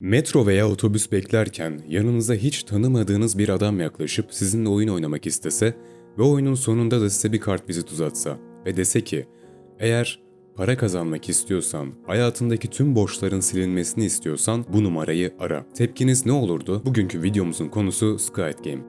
Metro veya otobüs beklerken yanınıza hiç tanımadığınız bir adam yaklaşıp sizinle oyun oynamak istese ve oyunun sonunda da size bir kartvizit uzatsa ve dese ki eğer para kazanmak istiyorsan, hayatındaki tüm borçların silinmesini istiyorsan bu numarayı ara. Tepkiniz ne olurdu? Bugünkü videomuzun konusu Squid Game.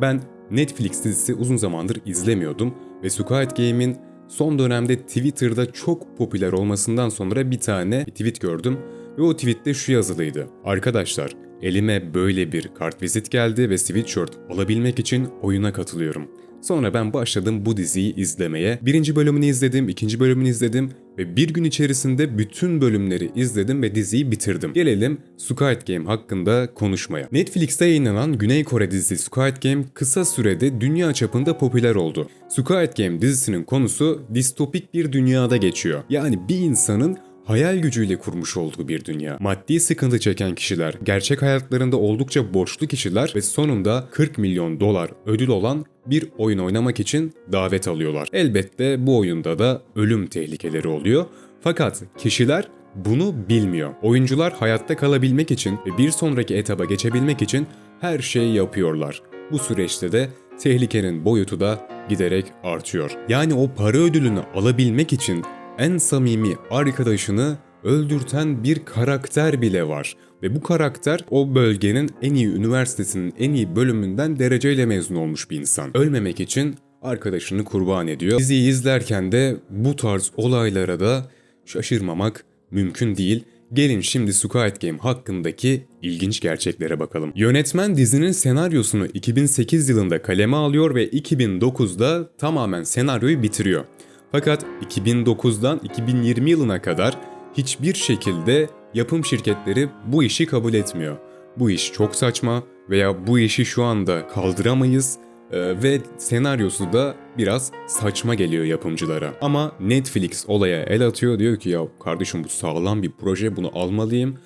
Ben Netflix dizisi uzun zamandır izlemiyordum ve Squid Game'in son dönemde Twitter'da çok popüler olmasından sonra bir tane tweet gördüm ve o tweette şu yazılıydı. Arkadaşlar elime böyle bir kartvizit geldi ve sweatshirt alabilmek için oyuna katılıyorum. Sonra ben başladım bu diziyi izlemeye. Birinci bölümünü izledim, ikinci bölümünü izledim ve bir gün içerisinde bütün bölümleri izledim ve diziyi bitirdim. Gelelim Squid Game hakkında konuşmaya. Netflix'te yayınlanan Güney Kore dizisi Squid Game kısa sürede dünya çapında popüler oldu. Squid Game dizisinin konusu distopik bir dünyada geçiyor. Yani bir insanın hayal gücüyle kurmuş olduğu bir dünya. Maddi sıkıntı çeken kişiler, gerçek hayatlarında oldukça borçlu kişiler ve sonunda 40 milyon dolar ödül olan bir oyun oynamak için davet alıyorlar. Elbette bu oyunda da ölüm tehlikeleri oluyor. Fakat kişiler bunu bilmiyor. Oyuncular hayatta kalabilmek için ve bir sonraki etaba geçebilmek için her şeyi yapıyorlar. Bu süreçte de tehlikenin boyutu da giderek artıyor. Yani o para ödülünü alabilmek için en samimi arkadaşını öldürten bir karakter bile var. Ve bu karakter o bölgenin en iyi üniversitesinin en iyi bölümünden dereceyle mezun olmuş bir insan. Ölmemek için arkadaşını kurban ediyor. Diziyi izlerken de bu tarz olaylara da şaşırmamak mümkün değil. Gelin şimdi Squid Game hakkındaki ilginç gerçeklere bakalım. Yönetmen dizinin senaryosunu 2008 yılında kaleme alıyor ve 2009'da tamamen senaryoyu bitiriyor. Fakat 2009'dan 2020 yılına kadar hiçbir şekilde yapım şirketleri bu işi kabul etmiyor. Bu iş çok saçma veya bu işi şu anda kaldıramayız ee, ve senaryosu da biraz saçma geliyor yapımcılara. Ama Netflix olaya el atıyor diyor ki ya kardeşim bu sağlam bir proje bunu almalıyım.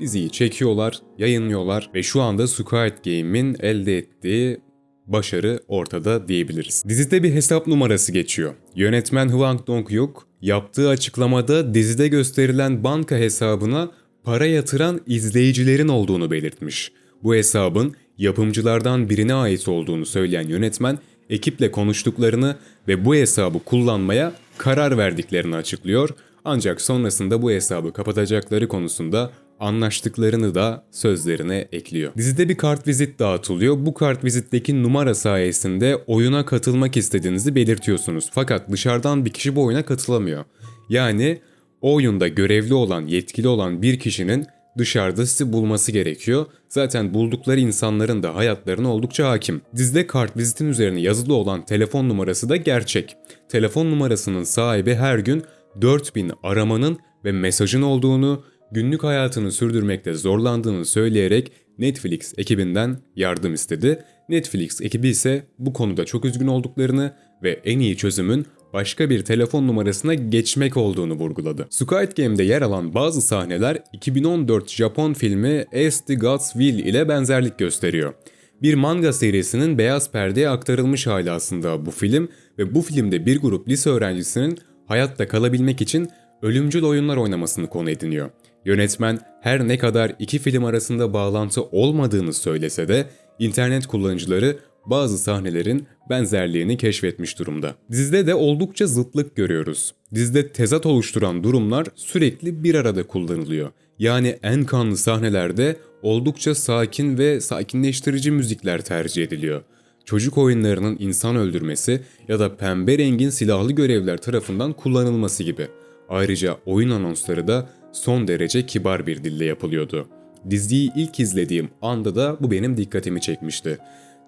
Diziyi çekiyorlar, yayınlıyorlar ve şu anda Squid Game'in elde ettiği başarı ortada diyebiliriz. Dizide bir hesap numarası geçiyor. Yönetmen Hwang Dong-hyuk yaptığı açıklamada dizide gösterilen banka hesabına para yatıran izleyicilerin olduğunu belirtmiş. Bu hesabın yapımcılardan birine ait olduğunu söyleyen yönetmen ekiple konuştuklarını ve bu hesabı kullanmaya karar verdiklerini açıklıyor. Ancak sonrasında bu hesabı kapatacakları konusunda anlaştıklarını da sözlerine ekliyor. Dizide bir kartvizit dağıtılıyor. Bu kartvizitteki numara sayesinde oyuna katılmak istediğinizi belirtiyorsunuz. Fakat dışarıdan bir kişi bu oyuna katılamıyor. Yani o oyunda görevli olan, yetkili olan bir kişinin dışarıda sizi bulması gerekiyor. Zaten buldukları insanların da hayatlarına oldukça hakim. Dizide kartvizitin üzerine yazılı olan telefon numarası da gerçek. Telefon numarasının sahibi her gün 4000 aramanın ve mesajın olduğunu, günlük hayatını sürdürmekte zorlandığını söyleyerek Netflix ekibinden yardım istedi. Netflix ekibi ise bu konuda çok üzgün olduklarını ve en iyi çözümün başka bir telefon numarasına geçmek olduğunu vurguladı. Squid Game'de yer alan bazı sahneler 2014 Japon filmi As the Gods Will ile benzerlik gösteriyor. Bir manga serisinin beyaz perdeye aktarılmış hali aslında bu film ve bu filmde bir grup lise öğrencisinin hayatta kalabilmek için ölümcül oyunlar oynamasını konu ediniyor. Yönetmen her ne kadar iki film arasında bağlantı olmadığını söylese de internet kullanıcıları bazı sahnelerin benzerliğini keşfetmiş durumda. Dizide de oldukça zıtlık görüyoruz. Dizide tezat oluşturan durumlar sürekli bir arada kullanılıyor. Yani en kanlı sahnelerde oldukça sakin ve sakinleştirici müzikler tercih ediliyor. Çocuk oyunlarının insan öldürmesi ya da pembe rengin silahlı görevler tarafından kullanılması gibi. Ayrıca oyun anonsları da son derece kibar bir dille yapılıyordu. Diziyi ilk izlediğim anda da bu benim dikkatimi çekmişti.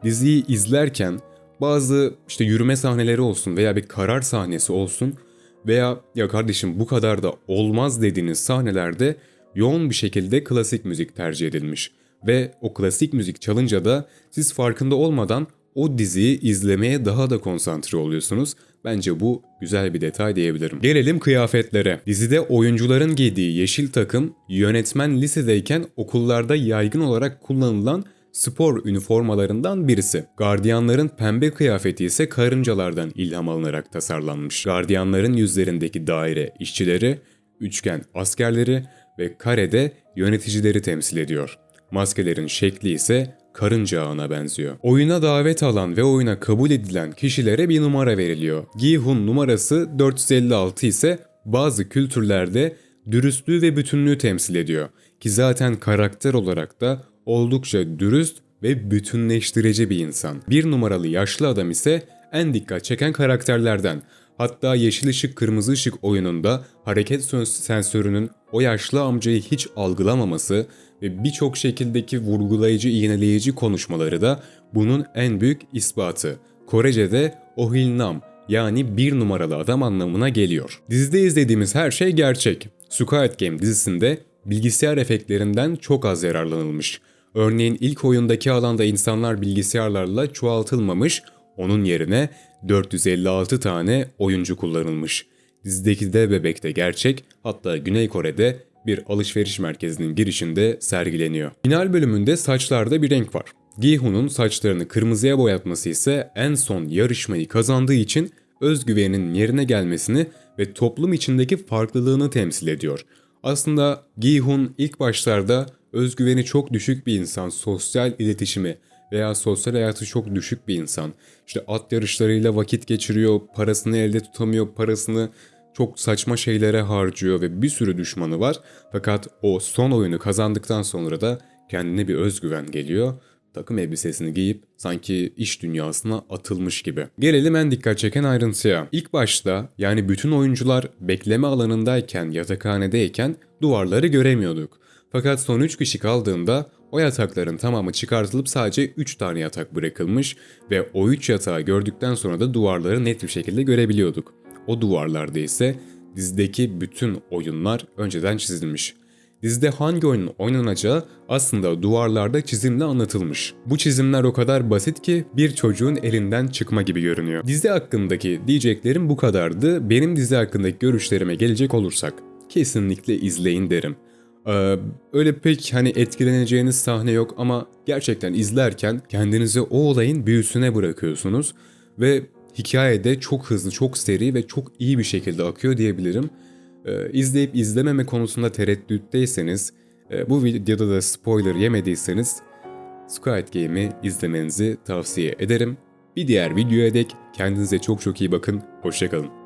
Diziyi izlerken bazı işte yürüme sahneleri olsun veya bir karar sahnesi olsun veya ya kardeşim bu kadar da olmaz dediğiniz sahnelerde yoğun bir şekilde klasik müzik tercih edilmiş. Ve o klasik müzik çalınca da siz farkında olmadan o diziyi izlemeye daha da konsantre oluyorsunuz. Bence bu güzel bir detay diyebilirim. Gelelim kıyafetlere. Dizide oyuncuların giydiği yeşil takım yönetmen lisedeyken okullarda yaygın olarak kullanılan spor üniformalarından birisi. Gardiyanların pembe kıyafeti ise karıncalardan ilham alınarak tasarlanmış. Gardiyanların yüzlerindeki daire işçileri, üçgen askerleri ve karede yöneticileri temsil ediyor. Maskelerin şekli ise karınca ağına benziyor. Oyuna davet alan ve oyuna kabul edilen kişilere bir numara veriliyor. Gi-hun numarası 456 ise bazı kültürlerde dürüstlüğü ve bütünlüğü temsil ediyor. Ki zaten karakter olarak da oldukça dürüst ve bütünleştirici bir insan. Bir numaralı yaşlı adam ise en dikkat çeken karakterlerden. Hatta yeşil ışık kırmızı ışık oyununda hareket sö- sensörünün o yaşlı amcayı hiç algılamaması ve birçok şekildeki vurgulayıcı iğneleyici konuşmaları da bunun en büyük ispatı. Korece'de Ohilnam yani bir numaralı adam anlamına geliyor. Dizide izlediğimiz her şey gerçek. Squid Game dizisinde bilgisayar efektlerinden çok az yararlanılmış. Örneğin ilk oyundaki alanda insanlar bilgisayarlarla çoğaltılmamış, onun yerine 456 tane oyuncu kullanılmış. Dizideki de bebekte gerçek, hatta Güney Kore'de bir alışveriş merkezinin girişinde sergileniyor. Final bölümünde saçlarda bir renk var. Gi-hun'un saçlarını kırmızıya boyatması ise en son yarışmayı kazandığı için özgüveninin yerine gelmesini ve toplum içindeki farklılığını temsil ediyor. Aslında Gi-hun ilk başlarda özgüveni çok düşük bir insan, sosyal iletişimi veya sosyal hayatı çok düşük bir insan. İşte at yarışlarıyla vakit geçiriyor, parasını elde tutamıyor, parasını çok saçma şeylere harcıyor ve bir sürü düşmanı var. Fakat o son oyunu kazandıktan sonra da kendine bir özgüven geliyor. Takım elbisesini giyip sanki iş dünyasına atılmış gibi. Gelelim en dikkat çeken ayrıntıya. İlk başta yani bütün oyuncular bekleme alanındayken, yatakhanedeyken duvarları göremiyorduk. Fakat son 3 kişi kaldığında o yatakların tamamı çıkartılıp sadece 3 tane yatak bırakılmış ve o 3 yatağı gördükten sonra da duvarları net bir şekilde görebiliyorduk. O duvarlarda ise dizideki bütün oyunlar önceden çizilmiş. Dizide hangi oyunun oynanacağı aslında duvarlarda çizimle anlatılmış. Bu çizimler o kadar basit ki bir çocuğun elinden çıkma gibi görünüyor. Dizi hakkındaki diyeceklerim bu kadardı. Benim dizi hakkındaki görüşlerime gelecek olursak kesinlikle izleyin derim. Ee, öyle pek hani etkileneceğiniz sahne yok ama gerçekten izlerken kendinizi o olayın büyüsüne bırakıyorsunuz ve hikayede çok hızlı, çok seri ve çok iyi bir şekilde akıyor diyebilirim. Ee, izleyip izlememe konusunda tereddütteyseniz, e, bu videoda da spoiler yemediyseniz Squid Game'i izlemenizi tavsiye ederim. Bir diğer videoya dek kendinize çok çok iyi bakın, hoşçakalın.